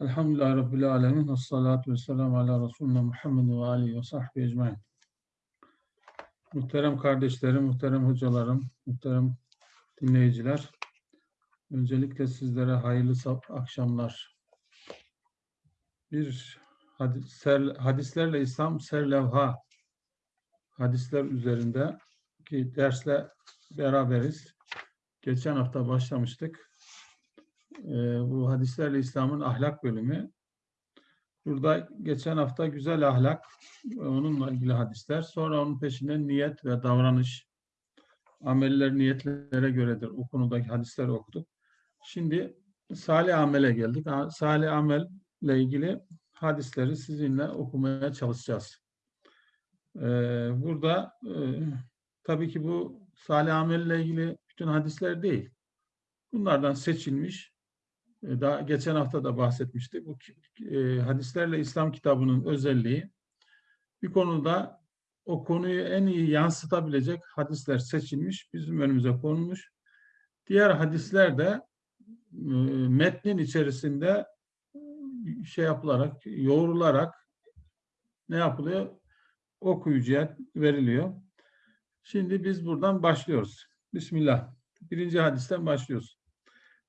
Elhamdülillahi Rabbil Alemin. Ve salatu ve selamu ala Resulüne Muhammed ve alihi ve sahbihi ecmain. Muhterem kardeşlerim, muhterem hocalarım, muhterem dinleyiciler. Öncelikle sizlere hayırlı akşamlar. Bir hadis, ser- hadislerle İslam serlevha hadisler üzerinde ki dersle beraberiz. Geçen hafta başlamıştık. Ee, bu hadislerle İslam'ın ahlak bölümü. Burada geçen hafta güzel ahlak onunla ilgili hadisler. Sonra onun peşinden niyet ve davranış. Ameller niyetlere göredir. O konudaki hadisleri okuduk. Şimdi salih amele geldik. Salih amelle ilgili hadisleri sizinle okumaya çalışacağız. Ee, burada e, tabii ki bu salih amelle ilgili bütün hadisler değil. Bunlardan seçilmiş daha geçen hafta da bahsetmiştik. Bu e, hadislerle İslam kitabının özelliği bir konuda o konuyu en iyi yansıtabilecek hadisler seçilmiş, bizim önümüze konulmuş. Diğer hadisler de e, metnin içerisinde e, şey yapılarak, yoğrularak ne yapılıyor? Okuyucuya veriliyor. Şimdi biz buradan başlıyoruz. Bismillah. Birinci hadisten başlıyoruz.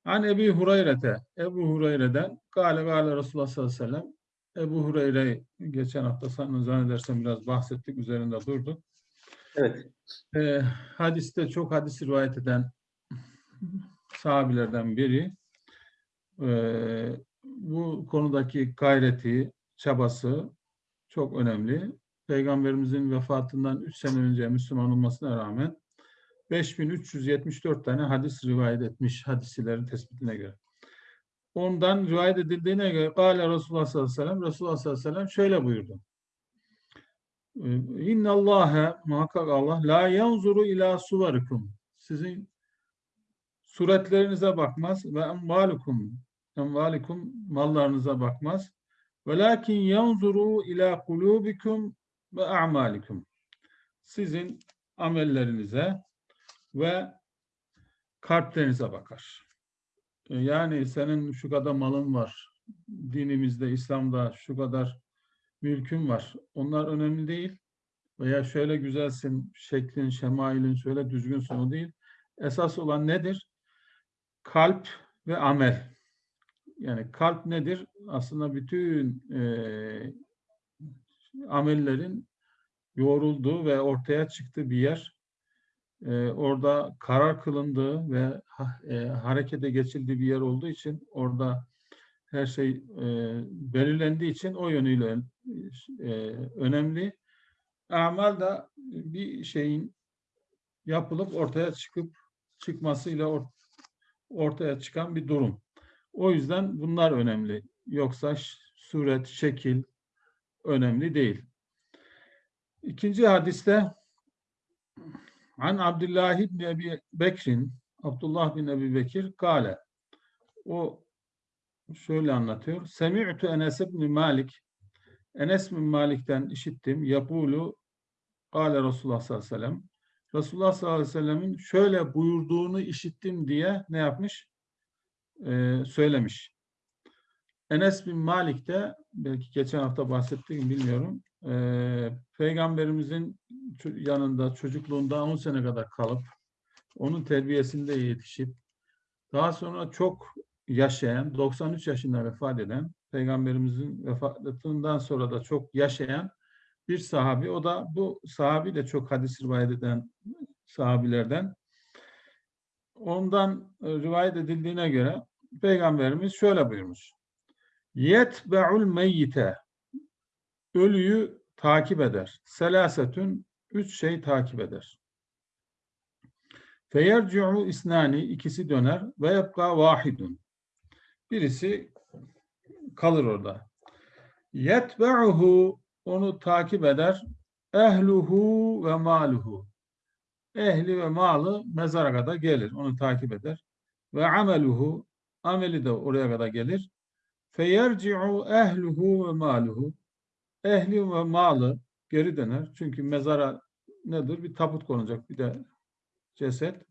An Ebi Hureyre'te, Ebu Hureyre'den Gale Gale Resulullah sallallahu aleyhi ve sellem Ebu Hureyre geçen hafta zannedersem biraz bahsettik, üzerinde durduk. Evet. Ee, hadiste çok hadis rivayet eden sahabilerden biri. Ee, bu konudaki gayreti, çabası çok önemli. Peygamberimizin vefatından 3 sene önce Müslüman olmasına rağmen 5374 tane hadis rivayet etmiş hadisilerin tespitine göre. Ondan rivayet edildiğine göre Kale Resulullah sallallahu aleyhi ve sellem Resulullah sallallahu aleyhi ve sellem şöyle buyurdu. İnna Allahe muhakkak Allah la yanzuru ila suvarikum. Sizin suretlerinize bakmaz ve emvalukum emvalikum mallarınıza bakmaz. Velakin yanzuru ila kulubikum ve a'malikum. Sizin amellerinize ve kalplerinize bakar. E, Yani senin şu kadar malın var, dinimizde, İslam'da şu kadar mülkün var. Onlar önemli değil. Veya şöyle güzelsin, şeklin, şemailin şöyle düzgünsün o değil. Esas olan nedir? Kalp ve amel. Yani kalp nedir? Aslında bütün e, amellerin yoğrulduğu ve ortaya çıktığı bir yer e, orada karar kılındığı ve e, harekete geçildiği bir yer olduğu için orada her şey e, belirlendiği için o yönüyle e, önemli. Amal da bir şeyin yapılıp ortaya çıkıp çıkmasıyla or- ortaya çıkan bir durum. O yüzden bunlar önemli. Yoksa suret, şekil önemli değil. İkinci hadiste An Abdullah ibn Ebi Bekir'in Abdullah bin Ebi Bekir kale o şöyle anlatıyor. Semi'tu Enes ibn Malik Enes bin Malik'ten işittim. Yapulu kale Resulullah sallallahu aleyhi ve sellem Resulullah sallallahu aleyhi ve sellemin şöyle buyurduğunu işittim diye ne yapmış? Ee, söylemiş. Enes bin Malik de belki geçen hafta bahsettiğim bilmiyorum. Ee, Peygamberimizin yanında çocukluğunda 10 sene kadar kalıp onun terbiyesinde yetişip daha sonra çok yaşayan 93 yaşında vefat eden Peygamberimizin vefatından sonra da çok yaşayan bir sahabi. O da bu sahabi de çok hadis rivayet eden sahabilerden. Ondan e, rivayet edildiğine göre Peygamberimiz şöyle buyurmuş. Yetbe'ul meyyite ölüyü takip eder. Selasetün üç şey takip eder. Feyerci'u isnani ikisi döner ve yebka vahidun. Birisi kalır orada. Yetbe'uhu onu takip eder. Ehluhu ve maluhu. Ehli ve malı mezara kadar gelir. Onu takip eder. Ve ameluhu ameli de oraya kadar gelir. Feyerci'u ehluhu ve maluhu. Ehli ve malı geri döner. Çünkü mezara nedir? Bir tabut konacak bir de ceset.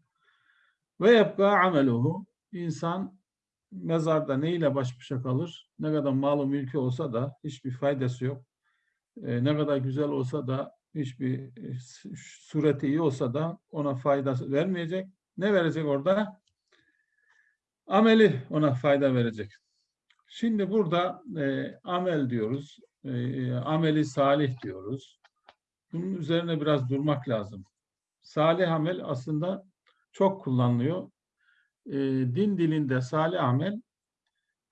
Ve yebka ameluhu. İnsan mezarda neyle baş başa kalır? Ne kadar malı mülkü olsa da hiçbir faydası yok. E, ne kadar güzel olsa da hiçbir e, sureti iyi olsa da ona faydası vermeyecek. Ne verecek orada? Ameli ona fayda verecek. Şimdi burada e, amel diyoruz. E, ameli salih diyoruz. Bunun üzerine biraz durmak lazım. Salih amel aslında çok kullanılıyor. E, din dilinde salih amel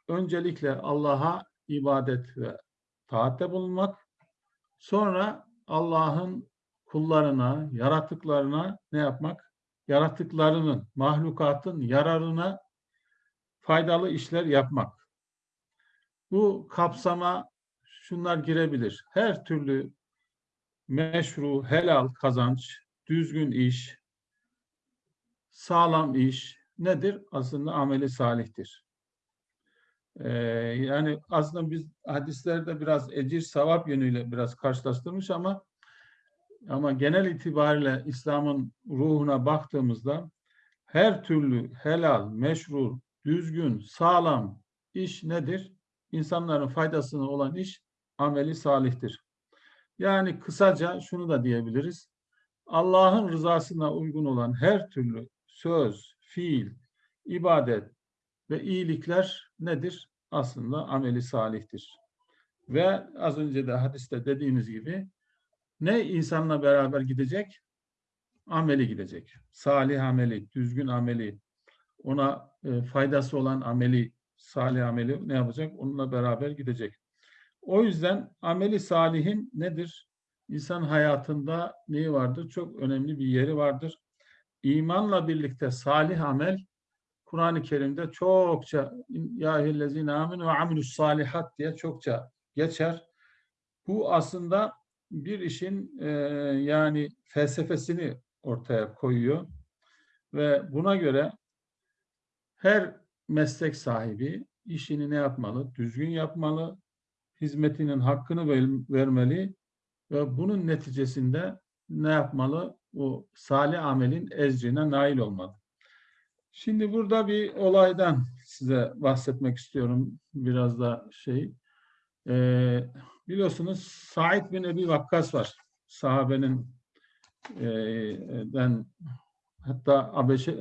öncelikle Allah'a ibadet ve taatte bulunmak, sonra Allah'ın kullarına, yaratıklarına ne yapmak? Yaratıklarının, mahlukatın yararına faydalı işler yapmak. Bu kapsama şunlar girebilir. Her türlü meşru, helal kazanç, düzgün iş, sağlam iş nedir? Aslında ameli salihtir. Ee, yani aslında biz hadislerde biraz ecir savap yönüyle biraz karşılaştırmış ama ama genel itibariyle İslam'ın ruhuna baktığımızda her türlü helal, meşru, düzgün, sağlam iş nedir? İnsanların faydasına olan iş ameli salihtir. Yani kısaca şunu da diyebiliriz. Allah'ın rızasına uygun olan her türlü söz, fiil, ibadet ve iyilikler nedir? Aslında ameli salihtir. Ve az önce de hadiste dediğimiz gibi ne insanla beraber gidecek? Ameli gidecek. Salih ameli, düzgün ameli, ona e, faydası olan ameli, salih ameli ne yapacak? Onunla beraber gidecek. O yüzden ameli salihin nedir? İnsan hayatında neyi vardır? Çok önemli bir yeri vardır. İmanla birlikte salih amel Kur'an-ı Kerim'de çokça ya eyyühellezine ve amilus salihat diye çokça geçer. Bu aslında bir işin e, yani felsefesini ortaya koyuyor ve buna göre her meslek sahibi işini ne yapmalı? Düzgün yapmalı, hizmetinin hakkını vermeli ve bunun neticesinde ne yapmalı? O salih amelin ecrine nail olmalı. Şimdi burada bir olaydan size bahsetmek istiyorum. Biraz da şey. Ee, biliyorsunuz Said bin Ebi Vakkas var. Sahabenin e, den hatta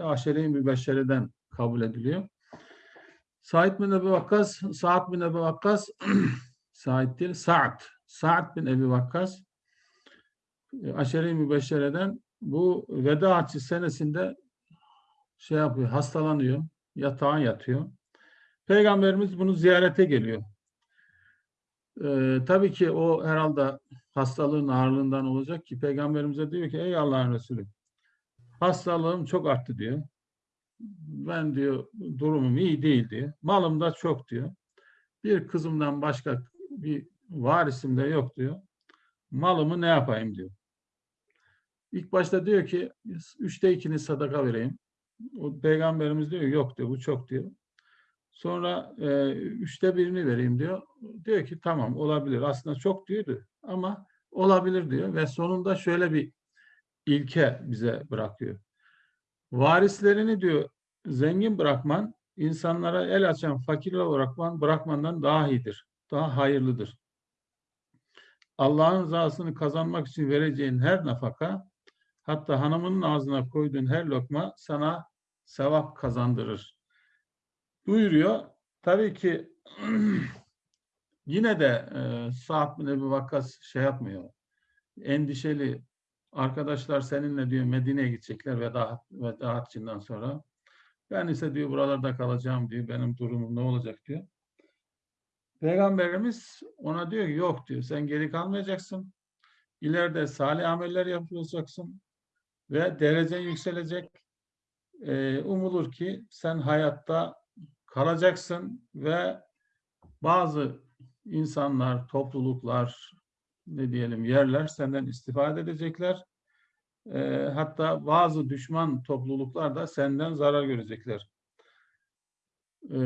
Aşere-i Mübeşşere'den kabul ediliyor. Said bin Ebi Vakkas, Sa'd bin Ebi Vakkas, Said değil, Sa'd. Bin Ebi Vakkas, e, Aşere-i Mübeşşere'den bu veda haccı senesinde şey yapıyor, hastalanıyor, yatağa yatıyor. Peygamberimiz bunu ziyarete geliyor. Ee, tabii ki o herhalde hastalığın ağırlığından olacak ki Peygamberimize diyor ki ey Allah'ın Resulü hastalığım çok arttı diyor. Ben diyor durumum iyi değil diyor. Malım da çok diyor. Bir kızımdan başka bir varisim de yok diyor. Malımı ne yapayım diyor. İlk başta diyor ki üçte ikini sadaka vereyim. O peygamberimiz diyor yok diyor bu çok diyor. Sonra e, üçte birini vereyim diyor. Diyor ki tamam olabilir. Aslında çok diyordu ama olabilir diyor ve sonunda şöyle bir ilke bize bırakıyor. Varislerini diyor zengin bırakman insanlara el açan fakirler olarak bırakmandan daha iyidir. Daha hayırlıdır. Allah'ın rızasını kazanmak için vereceğin her nafaka hatta hanımının ağzına koyduğun her lokma sana sevap kazandırır. Buyuruyor. Tabii ki yine de e, Sa'd bin Ebu Vakkas şey yapmıyor. Endişeli arkadaşlar seninle diyor Medine'ye gidecekler veda, veda haccından sonra. Ben ise diyor buralarda kalacağım diyor. Benim durumum ne olacak diyor. Peygamberimiz ona diyor ki yok diyor. Sen geri kalmayacaksın. İleride salih ameller yapacaksın. Ve derecen yükselecek. Ee, umulur ki sen hayatta kalacaksın ve bazı insanlar, topluluklar, ne diyelim yerler senden istifade edecekler. E, hatta bazı düşman topluluklar da senden zarar görecekler. E,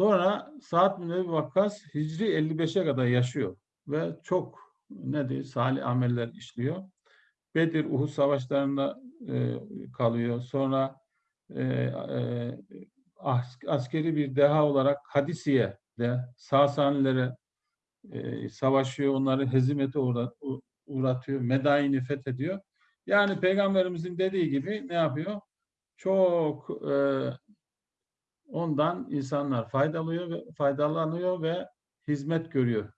sonra Sa'd bin Ebi Vakkas Hicri 55'e kadar yaşıyor ve çok ne diyor salih ameller işliyor. Bedir, Uhud savaşlarında e, kalıyor. Sonra e, e, as- askeri bir deha olarak Hadisiye'de Sasanilere e, savaşıyor, onları hezimete uğratıyor, Medain'i fethediyor. Yani Peygamberimizin dediği gibi ne yapıyor? Çok e, ondan insanlar faydalıyor ve faydalanıyor ve hizmet görüyor.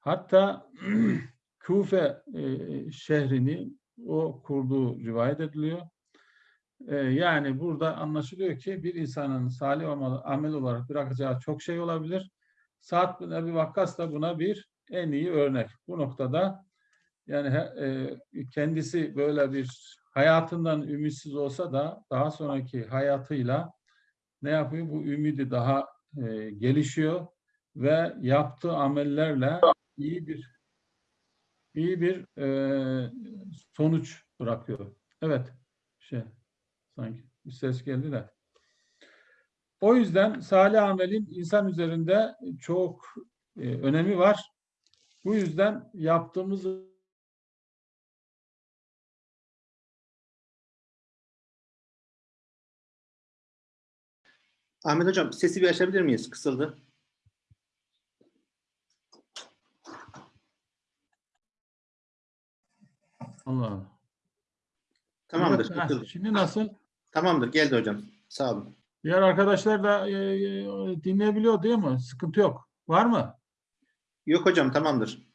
Hatta Kufe e, şehrini o kurduğu rivayet ediliyor. E, yani burada anlaşılıyor ki bir insanın salih amel, olarak bırakacağı çok şey olabilir. Sa'd bin Ebi Vakkas da buna bir en iyi örnek. Bu noktada yani e, kendisi böyle bir hayatından ümitsiz olsa da daha sonraki hayatıyla ne yapıyor? Bu ümidi daha e, gelişiyor ve yaptığı amellerle iyi bir iyi bir e, sonuç bırakıyor. Evet. Şey sanki bir ses geldi de. O yüzden salih amelin insan üzerinde çok e, önemi var. Bu yüzden yaptığımız Ahmet Hocam sesi bir açabilir miyiz? Kısıldı. Allah. Tamamdır. Evet, ha, şimdi nasıl? Tamamdır. Geldi hocam. Sağ olun. Diğer arkadaşlar da e, e, dinleyebiliyor değil mi? Sıkıntı yok. Var mı? Yok hocam tamamdır.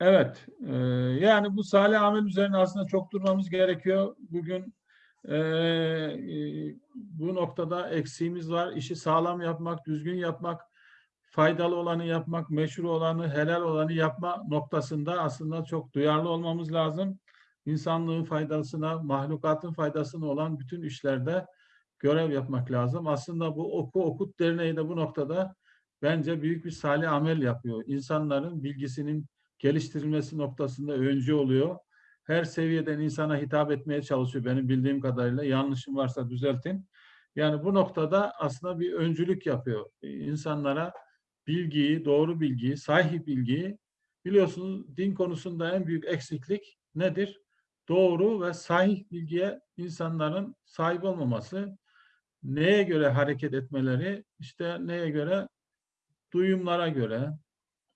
Evet. e, yani bu salih amel üzerine aslında çok durmamız gerekiyor. Bugün e, e, bu noktada eksiğimiz var. İşi sağlam yapmak, düzgün yapmak, faydalı olanı yapmak, meşru olanı, helal olanı yapma noktasında aslında çok duyarlı olmamız lazım. İnsanlığın faydasına, mahlukatın faydasına olan bütün işlerde görev yapmak lazım. Aslında bu Oku Okut Derneği de bu noktada bence büyük bir salih amel yapıyor. İnsanların bilgisinin geliştirilmesi noktasında öncü oluyor. Her seviyeden insana hitap etmeye çalışıyor benim bildiğim kadarıyla. Yanlışım varsa düzeltin. Yani bu noktada aslında bir öncülük yapıyor. İnsanlara bilgiyi, doğru bilgiyi, sahih bilgiyi biliyorsunuz din konusunda en büyük eksiklik nedir? Doğru ve sahih bilgiye insanların sahip olmaması. Neye göre hareket etmeleri? İşte neye göre? Duyumlara göre,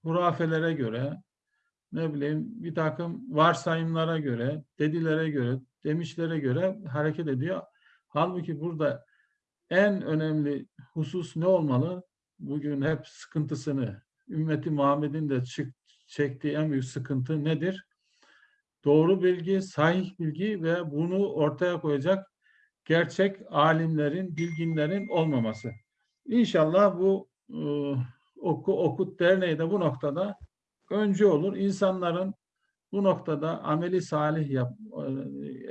hurafelere göre, ne bileyim bir takım varsayımlara göre, dedilere göre, demişlere göre hareket ediyor. Halbuki burada en önemli husus ne olmalı? Bugün hep sıkıntısını, ümmeti Muhammed'in de çık, çektiği en büyük sıkıntı nedir? Doğru bilgi, sahih bilgi ve bunu ortaya koyacak gerçek alimlerin, bilginlerin olmaması. İnşallah bu e, Oku Okut Derneği de bu noktada öncü olur. İnsanların bu noktada ameli salih yap,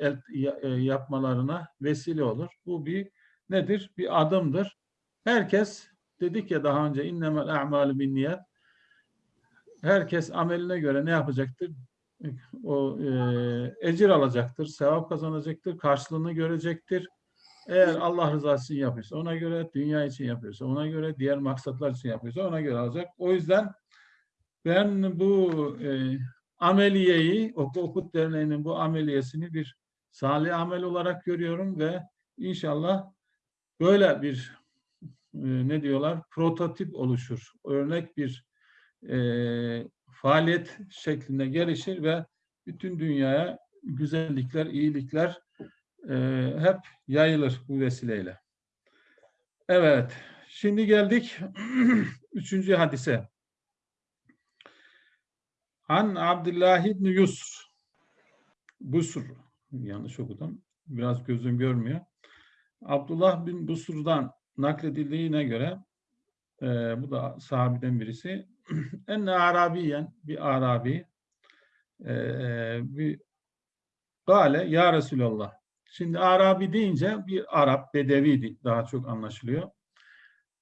e, e, yapmalarına vesile olur. Bu bir nedir? Bir adımdır. Herkes dedik ya daha önce innemel a'malu bin niyet. Herkes ameline göre ne yapacaktır? O e, ecir alacaktır, sevap kazanacaktır, karşılığını görecektir. Eğer Allah rızası için yapıyorsa ona göre, dünya için yapıyorsa ona göre, diğer maksatlar için yapıyorsa ona göre alacak. O yüzden ben bu e, ameliyeyi, Oku Okut Derneği'nin bu ameliyesini bir salih amel olarak görüyorum ve inşallah böyle bir e, ne diyorlar prototip oluşur. Örnek bir e, faaliyet şeklinde gelişir ve bütün dünyaya güzellikler, iyilikler e, hep yayılır bu vesileyle. Evet, şimdi geldik üçüncü hadise. An Abdullah ibn Yusr. Busr. Yanlış okudum. Biraz gözüm görmüyor. Abdullah bin Busr'dan nakledildiğine göre e, bu da sahabeden birisi. Enne Arabiyen bir Arabi e, bir Gale ya Resulallah. Şimdi Arabi deyince bir Arap, Bedevi daha çok anlaşılıyor.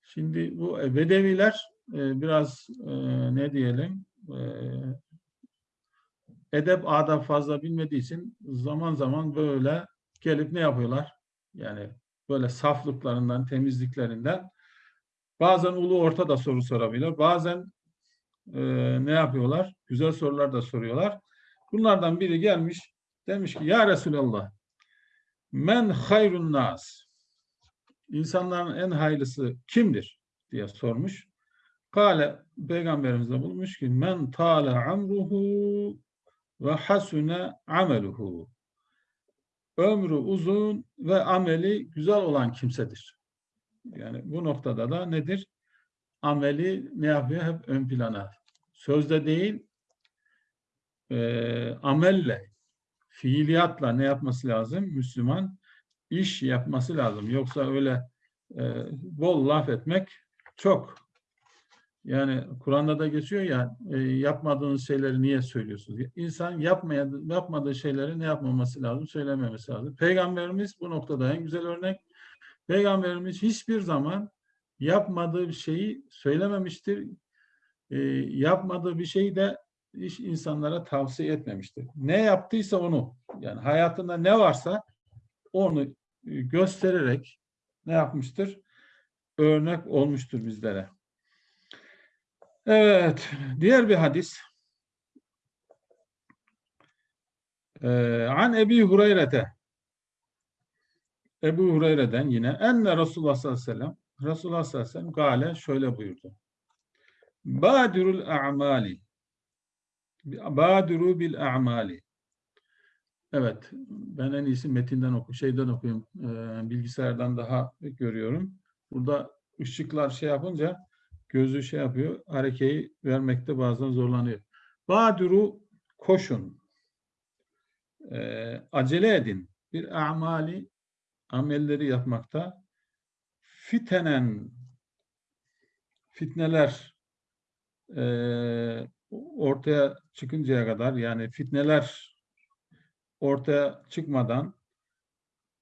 Şimdi bu e, Bedeviler e, biraz e, ne diyelim e, edep adab fazla bilmediği için zaman zaman böyle gelip ne yapıyorlar? Yani böyle saflıklarından, temizliklerinden bazen ulu orta da soru sorabilir. Bazen e, ne yapıyorlar? Güzel sorular da soruyorlar. Bunlardan biri gelmiş demiş ki ya Resulallah men hayrun nas insanların en hayırlısı kimdir diye sormuş. Kale peygamberimiz de bulmuş ki men tale amruhu ve hasune ameluhu. Ömrü uzun ve ameli güzel olan kimsedir. Yani bu noktada da nedir? Ameli ne yapıyor? Hep ön plana. Sözde değil, e, amelle, fiiliyatla ne yapması lazım? Müslüman iş yapması lazım. Yoksa öyle e, bol laf etmek çok. Yani Kur'an'da da geçiyor ya e, yapmadığınız şeyleri niye söylüyorsunuz? İnsan yapmaya, yapmadığı şeyleri ne yapmaması lazım? Söylememesi lazım. Peygamberimiz bu noktada en güzel örnek. Peygamberimiz hiçbir zaman yapmadığı bir şeyi söylememiştir. E, yapmadığı bir şeyi de hiç insanlara tavsiye etmemiştir. Ne yaptıysa onu, yani hayatında ne varsa onu e, göstererek ne yapmıştır? Örnek olmuştur bizlere. Evet, diğer bir hadis. Ee, An Ebi Hureyre'de Ebu Hureyre'den yine enne Resulullah sallallahu aleyhi ve sellem Resulullah sallallahu aleyhi ve sellem gale şöyle buyurdu. Badirul a'mali Badiru bil a'mali Evet, ben en iyisi metinden oku, şeyden okuyayım, e, bilgisayardan daha görüyorum. Burada ışıklar şey yapınca gözü şey yapıyor, harekeyi vermekte bazen zorlanıyor. Baduru koşun, e, acele edin, bir amali amelleri yapmakta, fitenen fitneler e, ortaya çıkıncaya kadar yani fitneler ortaya çıkmadan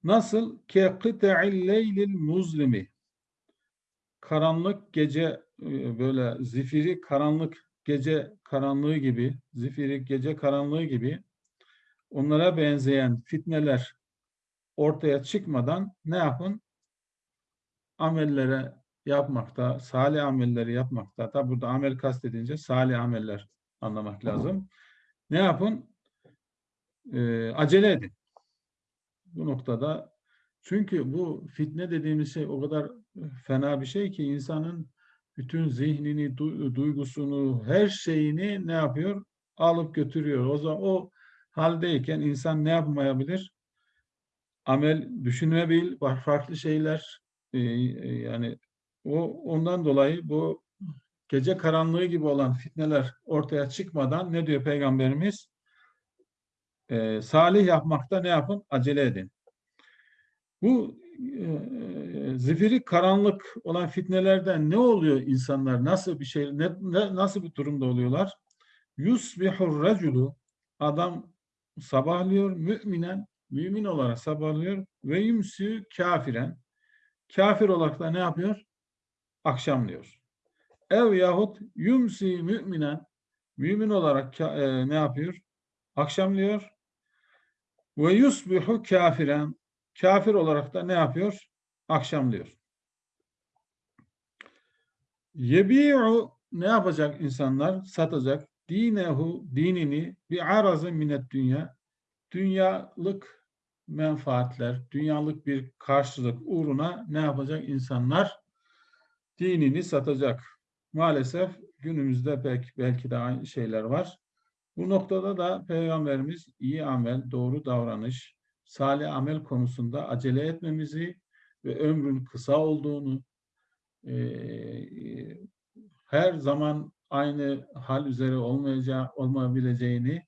nasıl? Ke kıta'il leylil muzlimi. Karanlık gece böyle zifiri karanlık gece karanlığı gibi zifiri gece karanlığı gibi onlara benzeyen fitneler ortaya çıkmadan ne yapın? Amellere yapmakta, salih amelleri yapmakta. Tabi burada amel kastedince salih ameller anlamak lazım. Ne yapın? Ee, acele edin. Bu noktada çünkü bu fitne dediğimiz şey o kadar fena bir şey ki insanın bütün zihnini, du- duygusunu, her şeyini ne yapıyor? Alıp götürüyor. O zaman o haldeyken insan ne yapmayabilir? Amel düşünebilir, farklı şeyler e, e, yani o ondan dolayı bu gece karanlığı gibi olan fitneler ortaya çıkmadan ne diyor Peygamberimiz? Ee, salih yapmakta ne yapın? Acele edin. Bu e, zifiri karanlık olan fitnelerden ne oluyor insanlar? Nasıl bir şey, ne, ne, nasıl bir durumda oluyorlar? Yusbihur raculu adam sabahlıyor müminen, mümin olarak sabahlıyor ve yumsü kafiren. Kafir olarak da ne yapıyor? Akşamlıyor. Ev yahut yumsi müminen mümin olarak e, ne yapıyor? Akşamlıyor. Ve yusbihu kafiren kafir olarak da ne yapıyor? Akşamlıyor. Yebi'u ne yapacak insanlar? Satacak. Dinehu dinini bir arazı minet dünya dünyalık menfaatler, dünyalık bir karşılık uğruna ne yapacak insanlar? Dinini satacak. Maalesef günümüzde belki, belki de aynı şeyler var. Bu noktada da Peygamberimiz iyi amel, doğru davranış, salih amel konusunda acele etmemizi ve ömrün kısa olduğunu, e, her zaman aynı hal üzere olmayacağı, olmayabileceğini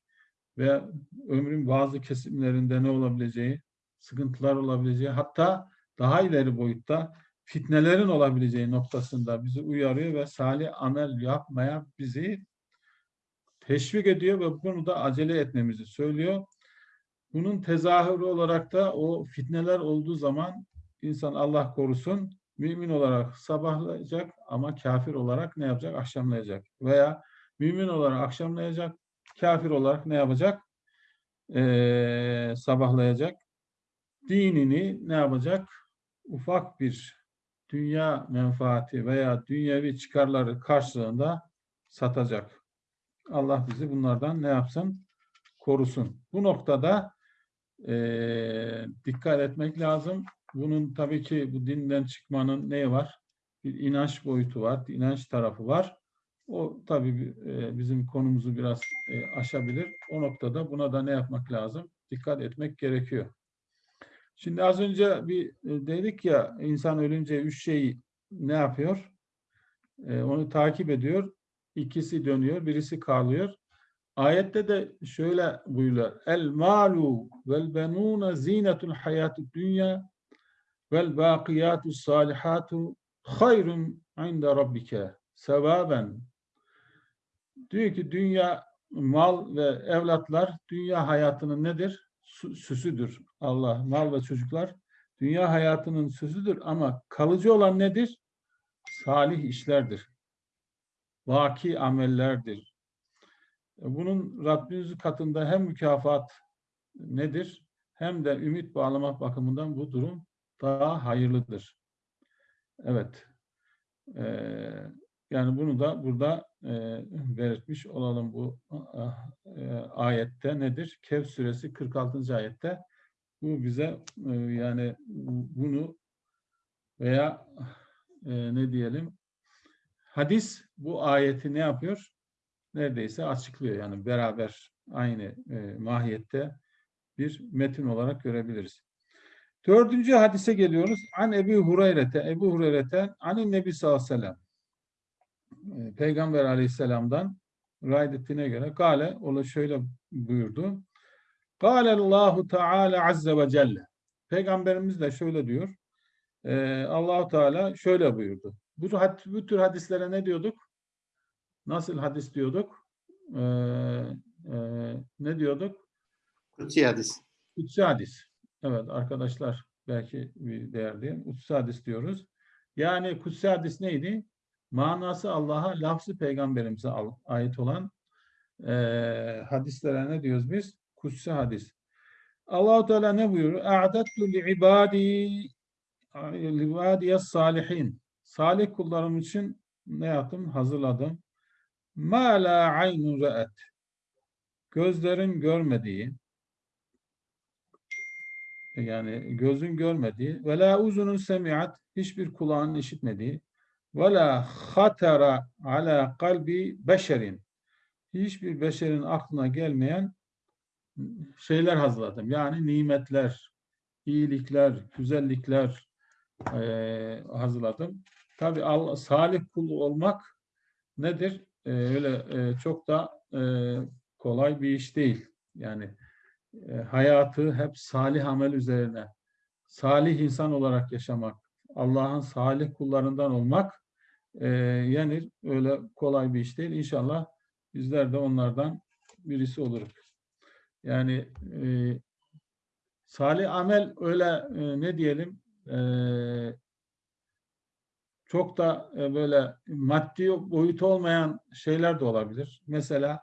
ve ömrün bazı kesimlerinde ne olabileceği, sıkıntılar olabileceği, hatta daha ileri boyutta fitnelerin olabileceği noktasında bizi uyarıyor ve salih amel yapmaya bizi teşvik ediyor ve bunu da acele etmemizi söylüyor. Bunun tezahürü olarak da o fitneler olduğu zaman insan Allah korusun mümin olarak sabahlayacak ama kafir olarak ne yapacak? Akşamlayacak. Veya mümin olarak akşamlayacak, kafir olarak ne yapacak? Ee, sabahlayacak. Dinini ne yapacak? Ufak bir dünya menfaati veya dünyevi çıkarları karşılığında satacak. Allah bizi bunlardan ne yapsın? Korusun. Bu noktada e, dikkat etmek lazım. bunun tabii ki bu dinden çıkmanın neyi var? Bir inanç boyutu var, inanç tarafı var. O tabii e, bizim konumuzu biraz e, aşabilir. O noktada buna da ne yapmak lazım? Dikkat etmek gerekiyor. Şimdi az önce bir e, dedik ya insan ölünce üç şey ne yapıyor? E, onu takip ediyor. İkisi dönüyor, birisi kalıyor. Ayette de şöyle buyuruyor. El malu vel benuna zinetul hayatü dünya vel bakiyatu salihatu hayrun inde rabbike sevaben. Diyor ki dünya mal ve evlatlar dünya hayatının nedir? Sü- Süsüdür. Allah mal ve çocuklar dünya hayatının süsüdür ama kalıcı olan nedir? Salih işlerdir. Vaki amellerdir. Bunun Rabbimiz katında hem mükafat nedir hem de ümit bağlamak bakımından bu durum daha hayırlıdır. Evet. Ee, yani bunu da burada e, belirtmiş olalım bu e, ayette nedir? Kehf suresi 46. ayette bu bize e, yani bunu veya e, ne diyelim hadis bu ayeti ne yapıyor? Neredeyse açıklıyor yani beraber aynı e, mahiyette bir metin olarak görebiliriz. Dördüncü hadise geliyoruz. An Ebu Hureyre'te, Ebu Hureyre'ten anin Nebi sallallahu aleyhi ve sellem. E, Peygamber aleyhisselamdan ettiğine göre Gale, o şöyle buyurdu. Gale Allahu Teala azze ve celle. Peygamberimiz de şöyle diyor. E, Allahu Teala şöyle buyurdu. Bu, bu tür hadislere ne diyorduk? Nasıl hadis diyorduk? E, e, ne diyorduk? Kutsi hadis. Kutsi hadis. Evet arkadaşlar belki bir değer değil. Kutsi hadis diyoruz. Yani kutsi hadis neydi? Manası Allah'a, lafzı peygamberimize ait olan eee hadislere ne diyoruz biz? Kutsi hadis. Allahu Teala ne buyuruyor? A'dattu li ibadi li ibadiyes salihin. Salih kullarım için ne yaptım? Hazırladım. Ma la aynun ra'et. Gözlerin görmediği, yani gözün görmediği ve la uzunun semiat hiçbir kulağın işitmediği ve la hatara ala kalbi beşerin hiçbir beşerin aklına gelmeyen şeyler hazırladım. Yani nimetler, iyilikler, güzellikler eee, hazırladım. Tabi salih kul olmak nedir? Eee, öyle eee, çok da eee, kolay bir iş değil. Yani e, hayatı hep salih amel üzerine, salih insan olarak yaşamak, Allah'ın salih kullarından olmak e, yani öyle kolay bir iş değil. İnşallah bizler de onlardan birisi oluruz. Yani e, salih amel öyle e, ne diyelim e, çok da e, böyle maddi boyutu olmayan şeyler de olabilir. Mesela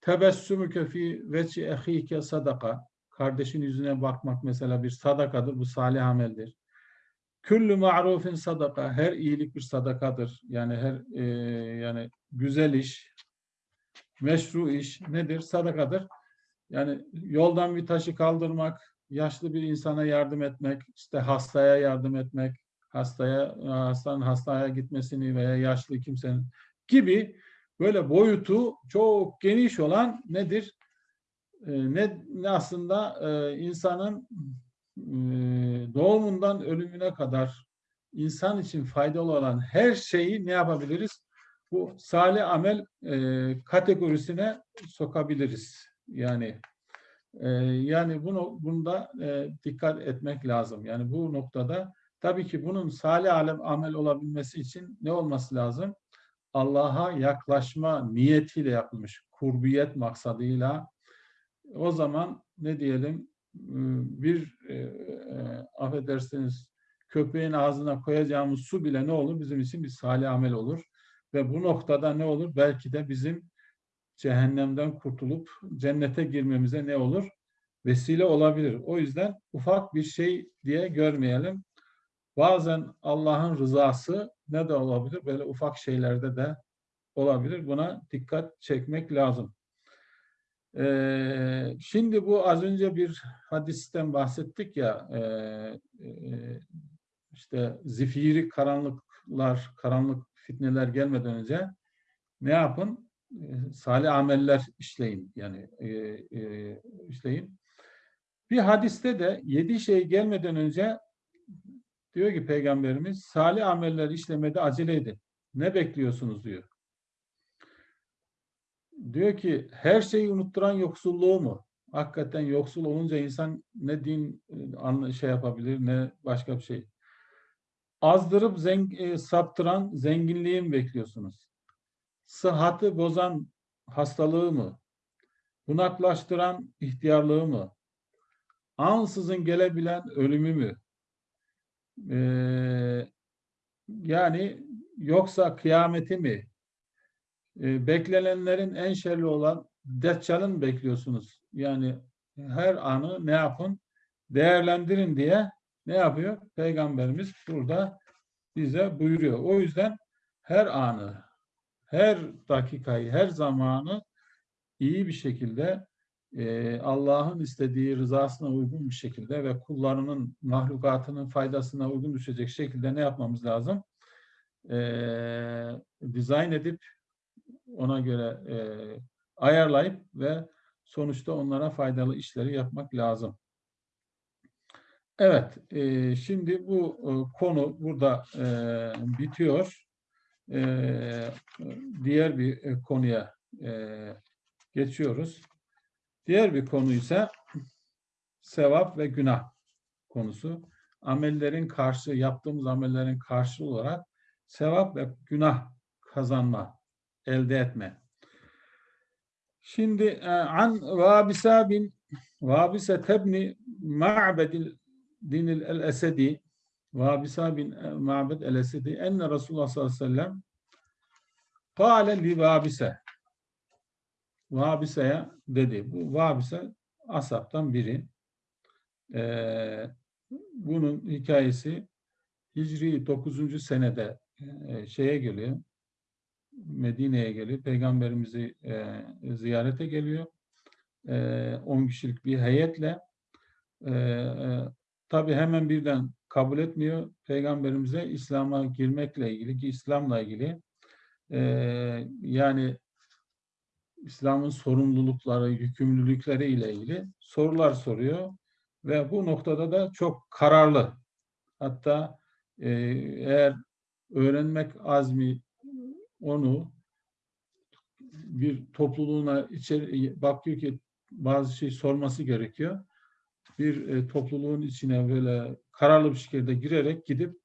Tebessümüke fi veci ehike sadaka. Kardeşin yüzüne bakmak mesela bir sadakadır. Bu salih ameldir. Küllü ma'rufin sadaka. Her iyilik bir sadakadır. Yani her e, yani güzel iş, meşru iş nedir? Sadakadır. Yani yoldan bir taşı kaldırmak, yaşlı bir insana yardım etmek, işte hastaya yardım etmek, hastaya hastanın hastaya gitmesini veya yaşlı kimsenin gibi böyle boyutu çok geniş olan nedir? Ee, ne, ne aslında e, insanın e, doğumundan ölümüne kadar insan için faydalı olan her şeyi ne yapabiliriz? Bu salih amel e, kategorisine sokabiliriz. Yani e, yani bunu bunda e, dikkat etmek lazım. Yani bu noktada tabii ki bunun salih alem amel olabilmesi için ne olması lazım? Allah'a yaklaşma niyetiyle yapılmış, kurbiyet maksadıyla o zaman ne diyelim bir e, e, affedersiniz köpeğin ağzına koyacağımız su bile ne olur? Bizim için bir salih amel olur. Ve bu noktada ne olur? Belki de bizim cehennemden kurtulup cennete girmemize ne olur? Vesile olabilir. O yüzden ufak bir şey diye görmeyelim. Bazen Allah'ın rızası ne de olabilir? Böyle ufak şeylerde de olabilir. Buna dikkat çekmek lazım. Ee, şimdi bu az önce bir hadisten bahsettik ya e, e, işte zifiri karanlıklar, karanlık fitneler gelmeden önce ne yapın? E, salih ameller işleyin yani e, e, işleyin. Bir hadiste de yedi şey gelmeden önce diyor ki Peygamberimiz salih ameller işlemede acele edin. Ne bekliyorsunuz diyor. Diyor ki her şeyi unutturan yoksulluğu mu? Hakikaten yoksul olunca insan ne din e, şey yapabilir ne başka bir şey. Azdırıp zeng e, saptıran zenginliği mi bekliyorsunuz? Sıhhatı bozan hastalığı mı? Bunaklaştıran ihtiyarlığı mı? Ansızın gelebilen ölümü mü? Ee, yani yoksa kıyameti mi? Ee, beklenenlerin en şerli olan Deccal'ın bekliyorsunuz? Yani her anı ne yapın? Değerlendirin diye ne yapıyor? Peygamberimiz burada bize buyuruyor. O yüzden her anı, her dakikayı, her zamanı iyi bir şekilde Allah'ın istediği rızasına uygun bir şekilde ve kullarının mahlukatının faydasına uygun düşecek şekilde ne yapmamız lazım? E, dizayn edip ona göre e, ayarlayıp ve sonuçta onlara faydalı işleri yapmak lazım. Evet, e, şimdi bu e, konu burada e, bitiyor. E, diğer bir e, konuya e, geçiyoruz. Diğer bir konu ise sevap ve günah konusu. Amellerin karşı, yaptığımız amellerin karşı olarak sevap ve günah kazanma, elde etme. Şimdi e, an Vabisa bin Vabisa tebni Ma'bedil dinil el-Esedi Vabisa bin e, Ma'bed el-Esedi enne Resulullah sallallahu aleyhi ve sellem kâle li Vabise Vabise'ye dedi. Bu Vabise asaptan biri. Ee, bunun hikayesi Hicri 9. senede e, şeye geliyor. Medine'ye geliyor. Peygamberimizi e, ziyarete geliyor. E, 10 kişilik bir heyetle. E, e, Tabi hemen birden kabul etmiyor. Peygamberimize İslam'a girmekle ilgili ki İslam'la ilgili e, yani İslam'ın sorumlulukları, yükümlülükleri ile ilgili sorular soruyor ve bu noktada da çok kararlı. Hatta e, eğer öğrenmek azmi onu bir topluluğuna içeri bakıyor ki bazı şey sorması gerekiyor. Bir e, topluluğun içine böyle kararlı bir şekilde girerek gidip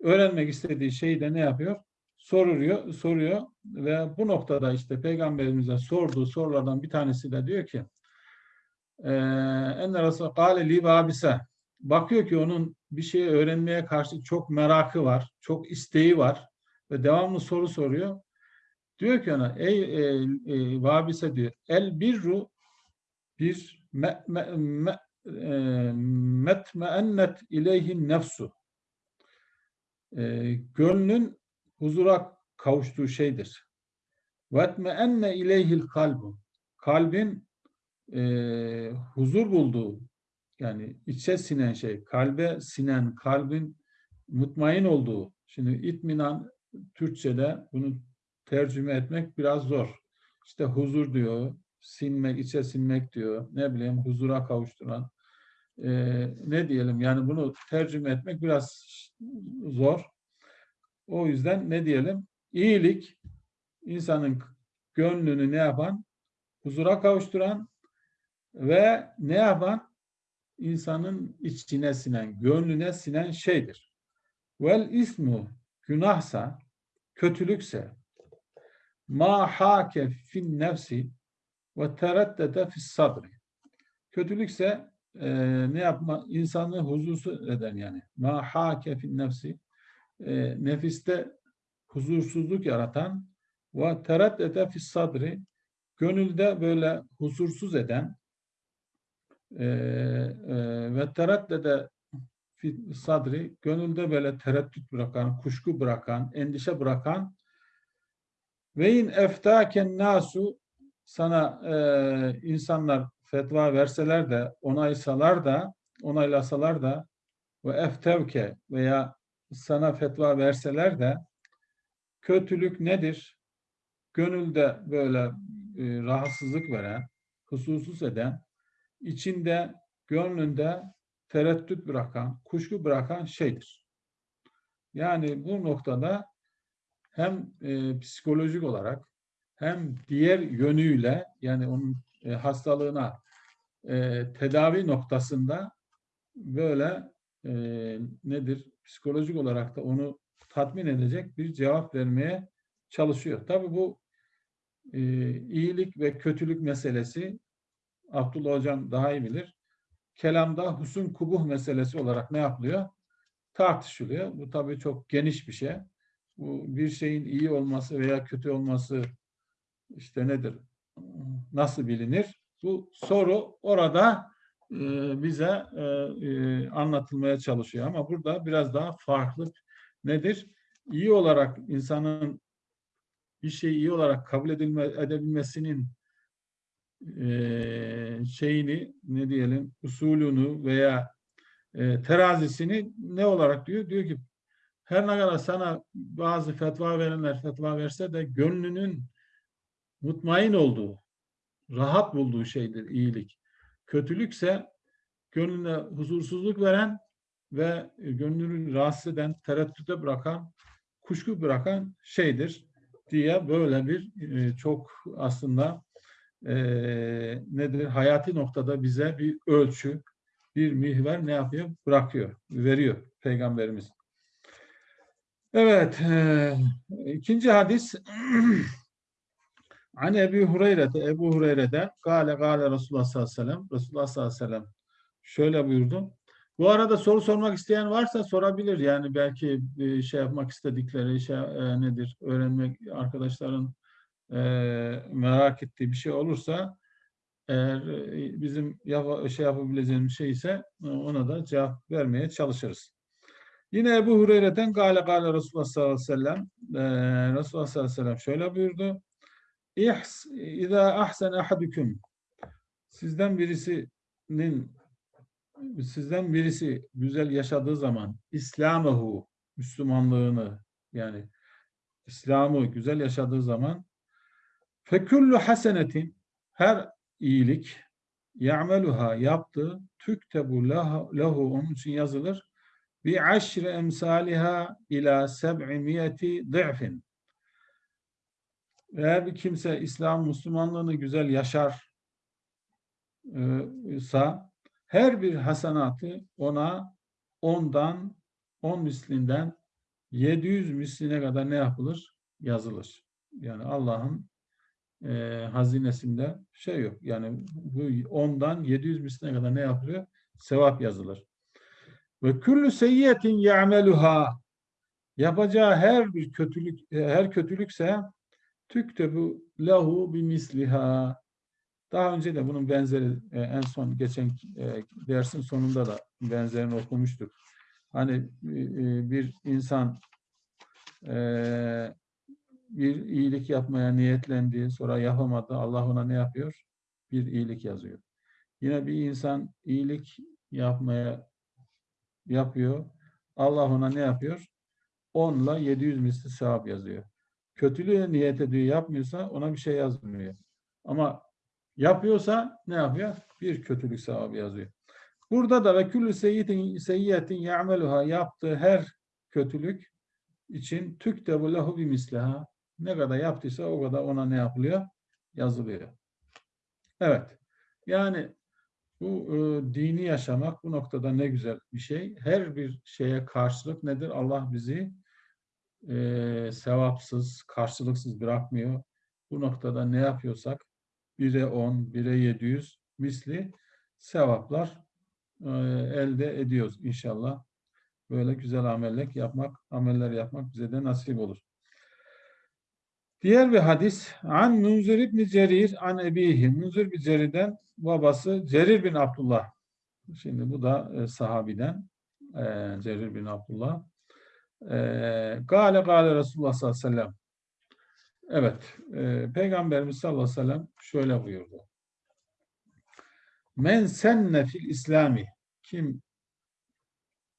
öğrenmek istediği şeyi de ne yapıyor? Soruyor, soruyor ve bu noktada işte peygamberimize sorduğu sorulardan bir tanesi de diyor ki enne Resulü kâle li bakıyor ki onun bir şeyi öğrenmeye karşı çok merakı var, çok isteği var ve devamlı soru soruyor. Diyor ki ona ey e, e, vabise diyor el birru bir me, me, me, e, metmeennet ileyhin nefsu e, gönlün huzura kavuştuğu şeydir. وَاتْمَأَنَّ ileyhil kalbu. Kalbin e, huzur bulduğu, yani içe sinen şey, kalbe sinen, kalbin mutmain olduğu. Şimdi itminan Türkçe'de bunu tercüme etmek biraz zor. İşte huzur diyor, sinmek, içe sinmek diyor. Ne bileyim huzura kavuşturan. E, ne diyelim yani bunu tercüme etmek biraz zor. O yüzden ne diyelim? İyilik insanın gönlünü ne yapan? Huzura kavuşturan ve ne yapan? insanın içine sinen, gönlüne sinen şeydir. Vel ismu günahsa, kötülükse ma hake fin nefsi ve tereddede fis sadri. Kötülükse e, ne yapma? insanı huzursuz eden yani. Ma hake fin nefsi e, nefiste huzursuzluk yaratan ve tereddete fis sadri gönülde böyle huzursuz eden e, e, ve tereddede sadri gönülde böyle tereddüt bırakan, kuşku bırakan, endişe bırakan ve in eftaken nasu sana e, insanlar fetva verseler de onaysalar da onaylasalar da ve eftevke veya sana fetva verseler de kötülük nedir? Gönülde böyle e, rahatsızlık veren, hususuz eden, içinde, gönlünde tereddüt bırakan, kuşku bırakan şeydir. Yani bu noktada hem e, psikolojik olarak hem diğer yönüyle yani onun e, hastalığına e, tedavi noktasında böyle e, nedir psikolojik olarak da onu tatmin edecek bir cevap vermeye çalışıyor. Tabii bu e, iyilik ve kötülük meselesi Abdullah Hocam daha iyi bilir. Kelamda husun kubuh meselesi olarak ne yapılıyor? Tartışılıyor. Bu tabii çok geniş bir şey. Bu bir şeyin iyi olması veya kötü olması işte nedir? Nasıl bilinir? Bu soru orada bize e, e, anlatılmaya çalışıyor. Ama burada biraz daha farklı nedir? İyi olarak insanın bir şeyi iyi olarak kabul edilme, edebilmesinin e, şeyini ne diyelim usulünü veya terazisini ne olarak diyor? Diyor ki her ne kadar sana bazı fetva verenler fetva verse de gönlünün mutmain olduğu, rahat bulduğu şeydir iyilik. Kötülükse gönlüne huzursuzluk veren ve gönlünü rahatsız eden, tereddüte bırakan, kuşku bırakan şeydir diye böyle bir e, çok aslında e, nedir hayati noktada bize bir ölçü, bir mihver ne yapıyor? Bırakıyor, veriyor Peygamberimiz. Evet, e, ikinci hadis An Ebu Hureyre'de, Ebu Hureyre'den Gale Gale Resulullah sallallahu aleyhi ve sellem Resulullah sallallahu aleyhi ve sellem şöyle buyurdu. Bu arada soru sormak isteyen varsa sorabilir. Yani belki şey yapmak istedikleri şey e, nedir? Öğrenmek arkadaşların e, merak ettiği bir şey olursa eğer e, bizim yap şey yapabileceğimiz şey ise e, ona da cevap vermeye çalışırız. Yine Ebu Hureyre'den Gale Gale Resulullah sallallahu aleyhi ve sellem e, Resulullah sallallahu aleyhi ve sellem şöyle buyurdu. İhs, İza ahsen ahadüküm. Sizden birisinin sizden birisi güzel yaşadığı zaman İslamahu Müslümanlığını yani İslam'ı güzel yaşadığı zaman fekullu hasenetin her iyilik ya'meluha yaptı tüktebu lehu onun için yazılır. Bi aşri emsaliha ila seb'imiyeti dı'fin eğer bir kimse İslam Müslümanlığını güzel yaşar ise her bir hasenatı ona ondan on mislinden 700 misline kadar ne yapılır? Yazılır. Yani Allah'ın e, hazinesinde şey yok. Yani bu ondan 700 misline kadar ne yapılıyor? Sevap yazılır. Ve küllü seyyiyetin ya'meluha yapacağı her bir kötülük her kötülükse tüktebu lahu bimisliha daha önce de bunun benzeri e, en son geçen e, dersin sonunda da benzerini okumuştuk. Hani e, bir insan e, bir iyilik yapmaya niyetlendi, sonra yapamadı. Allah ona ne yapıyor? Bir iyilik yazıyor. Yine bir insan iyilik yapmaya yapıyor. Allah ona ne yapıyor? 10 ile 700 misli sevap yazıyor. Kötülüğe niyet ediyor, yapmıyorsa ona bir şey yazmıyor. Ama Yapıyorsa ne yapıyor? Bir kötülük sevabı yazıyor. Burada da ve küllü seyyitin seyyiyetin ya'meluha yaptığı her kötülük için tüktebu lehu bimisliha ne kadar yaptıysa o kadar ona ne yapılıyor? Yazılıyor. Evet. Yani bu e, dini yaşamak bu noktada ne güzel bir şey. Her bir şeye karşılık nedir? Allah bizi e, sevapsız, karşılıksız bırakmıyor. Bu noktada ne yapıyorsak 1'e 10, 1'e 700 misli sevaplar e, elde ediyoruz inşallah. Böyle güzel ameller yapmak, ameller yapmak bize de nasip olur. Diğer bir hadis an Munzir ibn Cerir an ebihi. Munzir bin Cerir'den babası Cerir bin Abdullah. Şimdi bu da e, sahabiden e, Cerir bin Abdullah. E, gale gale Resulullah sallallahu aleyhi ve sellem. Evet, e, Peygamberimiz sallallahu aleyhi ve sellem şöyle buyurdu. Men senne fil İslami kim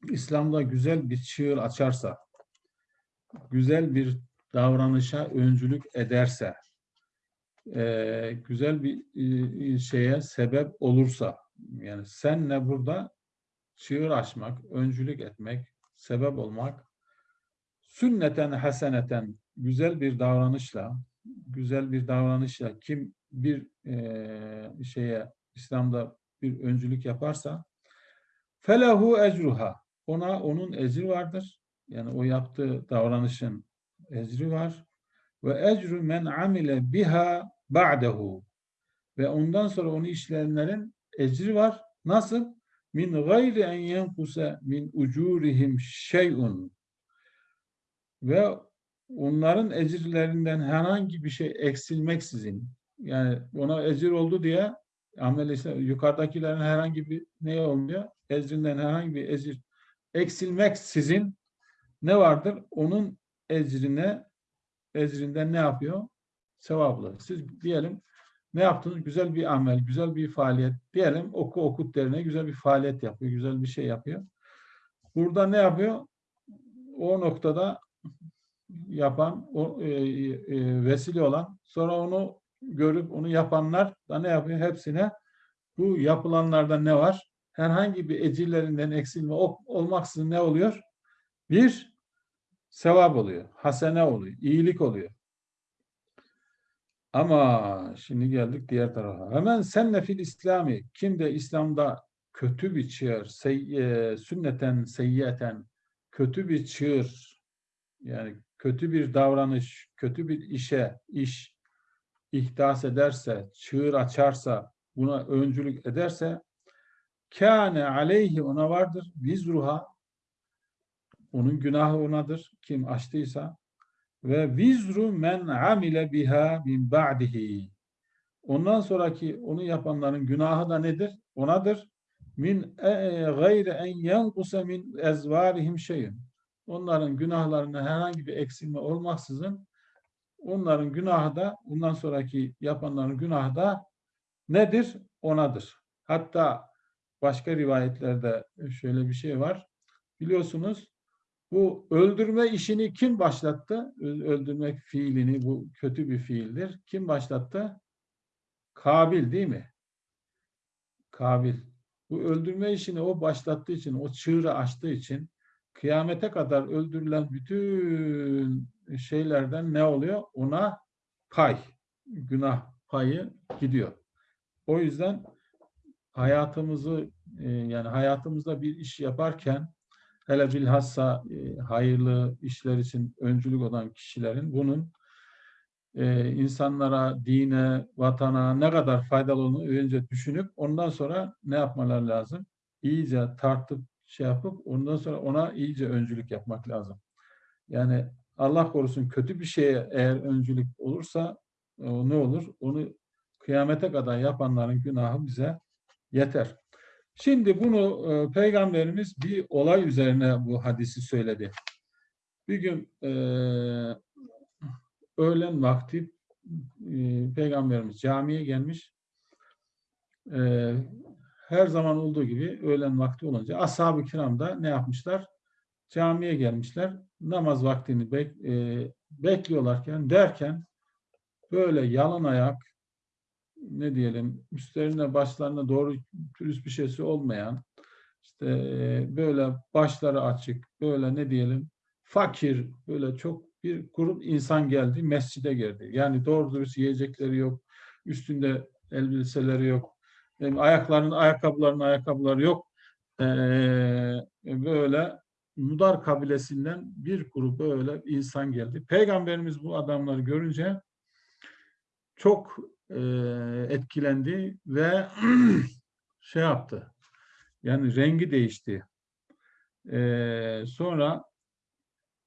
İslam'da güzel bir çığır açarsa, güzel bir davranışa öncülük ederse, e, güzel bir e, şeye sebep olursa, yani senle burada çığır açmak, öncülük etmek, sebep olmak, sünneten haseneten güzel bir davranışla, güzel bir davranışla kim bir e, şeye İslam'da bir öncülük yaparsa felahu ecruha ona onun ecri vardır. Yani o yaptığı davranışın ecri var. Ve ecru men amile biha ba'dehu ve ondan sonra onu işleyenlerin ecri var. Nasıl? Min gayri en yenkuse min ucurihim şey'un ve onların ecirlerinden herhangi bir şey eksilmeksizin yani ona ecir oldu diye amel yukarıdakilerin herhangi bir ne olmuyor? Ecrinden herhangi bir ecir eksilmeksizin ne vardır? Onun ecrine ecrinden ne yapıyor? Sevaplı. Siz diyelim ne yaptınız? Güzel bir amel, güzel bir faaliyet. Diyelim oku okut derine güzel bir faaliyet yapıyor, güzel bir şey yapıyor. Burada ne yapıyor? O noktada yapan, o, e, e, vesile olan, sonra onu görüp onu yapanlar da ne yapıyor? Hepsine bu yapılanlarda ne var? Herhangi bir ecirlerinden eksilme olmaksızın ne oluyor? Bir, sevap oluyor, hasene oluyor, iyilik oluyor. Ama şimdi geldik diğer tarafa. Hemen senle fil İslami. Kim de İslam'da kötü bir çığır, sey, e, sünneten, seyyeten, kötü bir çığır, yani kötü bir davranış, kötü bir işe, iş ihdas ederse, çığır açarsa, buna öncülük ederse kâne aleyhi ona vardır. Vizruha onun günahı onadır. Kim açtıysa ve vizru men amile biha min ba'dihi. Ondan sonraki onu yapanların günahı da nedir? Onadır. Min e, gayri en yenkusa min ezvarihim şeyin. Onların günahlarına herhangi bir eksilme olmaksızın onların günahı da bundan sonraki yapanların günahı da nedir? Onadır. Hatta başka rivayetlerde şöyle bir şey var. Biliyorsunuz bu öldürme işini kim başlattı? Öldürmek fiilini bu kötü bir fiildir. Kim başlattı? Kabil değil mi? Kabil. Bu öldürme işini o başlattığı için, o çığırı açtığı için kıyamete kadar öldürülen bütün şeylerden ne oluyor? Ona pay, günah payı gidiyor. O yüzden hayatımızı e, yani hayatımızda bir iş yaparken hele bilhassa e, hayırlı işler için öncülük olan kişilerin bunun e, insanlara, dine, vatana ne kadar faydalı olduğunu önce düşünüp ondan sonra ne yapmalar lazım? İyice tartıp şey yapıp ondan sonra ona iyice öncülük yapmak lazım. Yani Allah korusun kötü bir şeye eğer öncülük olursa o ne olur? Onu kıyamete kadar yapanların günahı bize yeter. Şimdi bunu e, Peygamberimiz bir olay üzerine bu hadisi söyledi. Bir gün e, öğlen vakti e, Peygamberimiz camiye gelmiş. E, her zaman olduğu gibi öğlen vakti olunca ashab-ı kiram da ne yapmışlar? Camiye gelmişler. Namaz vaktini bek, e, bekliyorlarken derken böyle yalın ayak ne diyelim üstlerine başlarına doğru pürüz bir şeysi olmayan işte e, böyle başları açık böyle ne diyelim fakir böyle çok bir grup insan geldi mescide girdi. Yani doğru dürüst yiyecekleri yok. Üstünde elbiseleri yok ayaklarının ayakkabılarının ayakkabıları yok. Ee, böyle Mudar kabilesinden bir grup böyle insan geldi. Peygamberimiz bu adamları görünce çok e, etkilendi ve şey yaptı. Yani rengi değişti. E, sonra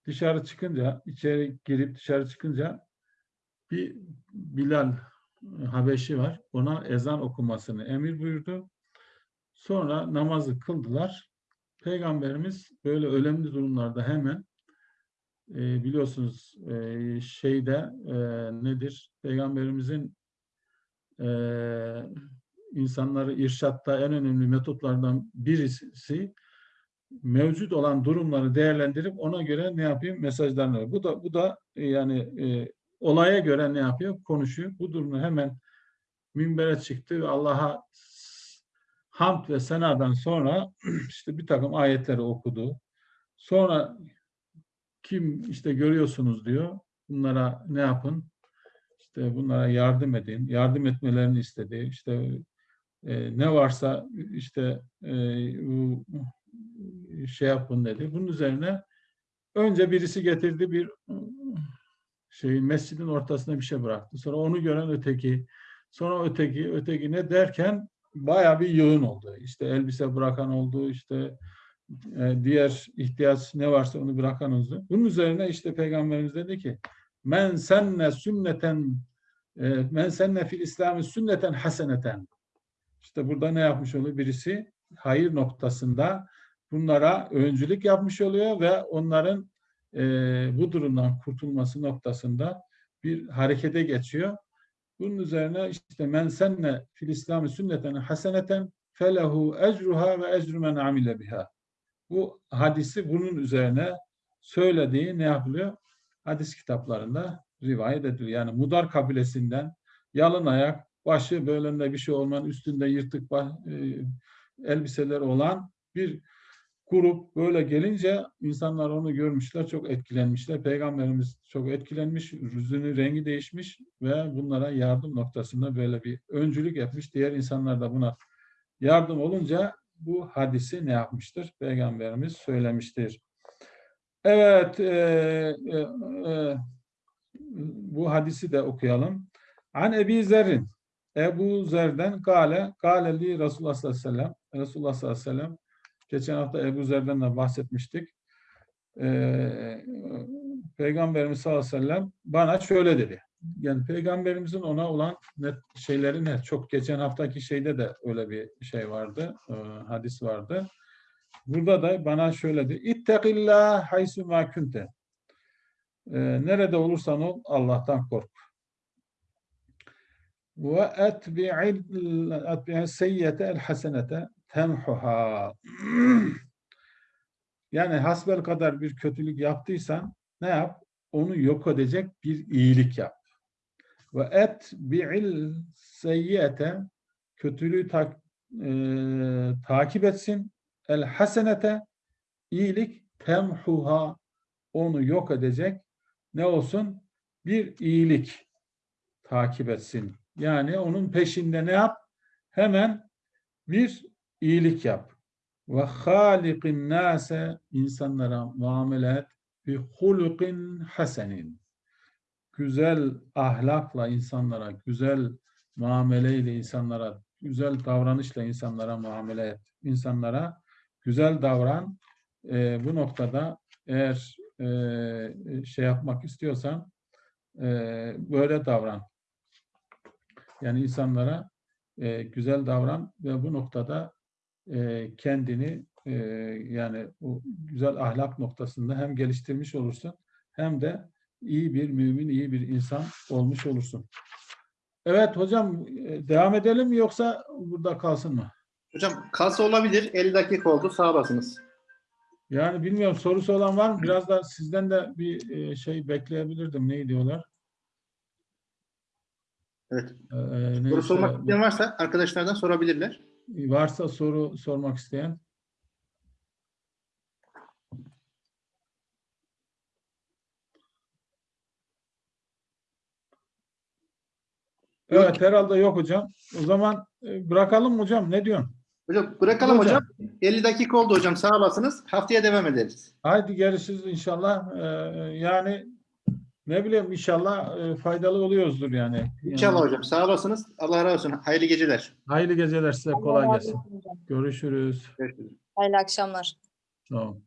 dışarı çıkınca, içeri girip dışarı çıkınca bir Bilal Habeşi var. Ona ezan okumasını emir buyurdu. Sonra namazı kıldılar. Peygamberimiz böyle önemli durumlarda hemen e, biliyorsunuz e, şeyde e, nedir? Peygamberimizin e, insanları irşatta en önemli metotlardan birisi mevcut olan durumları değerlendirip ona göre ne yapayım mesajlarını. Bu da bu da yani e, olaya göre ne yapıyor? Konuşuyor. Bu durumda hemen minbere çıktı ve Allah'a hamd ve senadan sonra işte bir takım ayetleri okudu. Sonra kim işte görüyorsunuz diyor. Bunlara ne yapın? İşte bunlara yardım edin. Yardım etmelerini istedi. İşte e, ne varsa işte e, bu şey yapın dedi. Bunun üzerine önce birisi getirdi bir şey mescidin ortasına bir şey bıraktı. Sonra onu gören öteki, sonra öteki, öteki ne derken bayağı bir yığın oldu. İşte elbise bırakan oldu, işte e, diğer ihtiyaç ne varsa onu bırakan oldu. Bunun üzerine işte Peygamberimiz dedi ki men senne sünneten e, men senne fil İslam'ı sünneten haseneten işte burada ne yapmış oluyor? Birisi hayır noktasında bunlara öncülük yapmış oluyor ve onların e, bu durumdan kurtulması noktasında bir harekete geçiyor. Bunun üzerine işte men senne fil İslam'ı sünneten haseneten felehu ecruha ve ecru men amile biha. Bu hadisi bunun üzerine söylediği ne yapılıyor? Hadis kitaplarında rivayet ediliyor. Yani Mudar kabilesinden yalın ayak, başı bölümde bir şey olmayan, üstünde yırtık e, elbiseler olan bir grup böyle gelince insanlar onu görmüşler, çok etkilenmişler. Peygamberimiz çok etkilenmiş, yüzünün rengi değişmiş ve bunlara yardım noktasında böyle bir öncülük yapmış. Diğer insanlar da buna yardım olunca bu hadisi ne yapmıştır? Peygamberimiz söylemiştir. Evet, e, e, e, bu hadisi de okuyalım. An Ebi Zerrin, Ebu Zer'den gale, gale li Resulullah sallallahu aleyhi ve sellem, Resulullah sallallahu aleyhi ve sellem, geçen hafta Ebu Zer'den de bahsetmiştik. Ee, Peygamberimiz sallallahu aleyhi ve sellem bana şöyle dedi. Yani Peygamberimizin ona olan net şeyleri ne? Çok geçen haftaki şeyde de öyle bir şey vardı, e, hadis vardı. Burada da bana şöyle dedi. İttekillah haysu ma kunte. Ee, nerede olursan ol Allah'tan kork. Ve etbi'il seyyete el hasenete temhuha. Yani hasbel kadar bir kötülük yaptıysan ne yap? Onu yok edecek bir iyilik yap. Ve et bi'il seyyete kötülüğü tak, e, takip etsin. El hasenete iyilik temhuha onu yok edecek ne olsun? Bir iyilik takip etsin. Yani onun peşinde ne yap? Hemen bir iyilik yap. Ve halikin nase insanlara muamele et bi hulukin hasenin. Güzel ahlakla insanlara, güzel muameleyle insanlara, güzel davranışla insanlara muamele et. İnsanlara güzel davran. Ee, bu noktada eğer e, şey yapmak istiyorsan e, böyle davran. Yani insanlara e, güzel davran ve bu noktada e, kendini e, yani o güzel ahlak noktasında hem geliştirmiş olursun hem de iyi bir mümin, iyi bir insan olmuş olursun. Evet hocam e, devam edelim mi yoksa burada kalsın mı? Hocam kalsa olabilir. 50 dakika oldu. Sağ olasınız. Yani bilmiyorum sorusu olan var mı? Biraz da sizden de bir e, şey bekleyebilirdim. Ne diyorlar? Evet. Ee, Soru sormak isteyen varsa arkadaşlardan sorabilirler. Varsa soru sormak isteyen. Evet herhalde yok hocam. O zaman e, bırakalım hocam. Ne diyorsun? Hocam bırakalım Hocam. hocam. 50 dakika oldu hocam. Sağ olasınız. Haftaya devam ederiz. Haydi görüşürüz inşallah. Ee, yani ne bileyim inşallah e, faydalı oluyoruzdur yani. Yani İnşallah hocam. Sağ olasınız. Allah razı olsun. Hayırlı geceler. Hayırlı geceler size kolay gelsin. Görüşürüz. Görüşürüz. Hayırlı akşamlar. Tamam.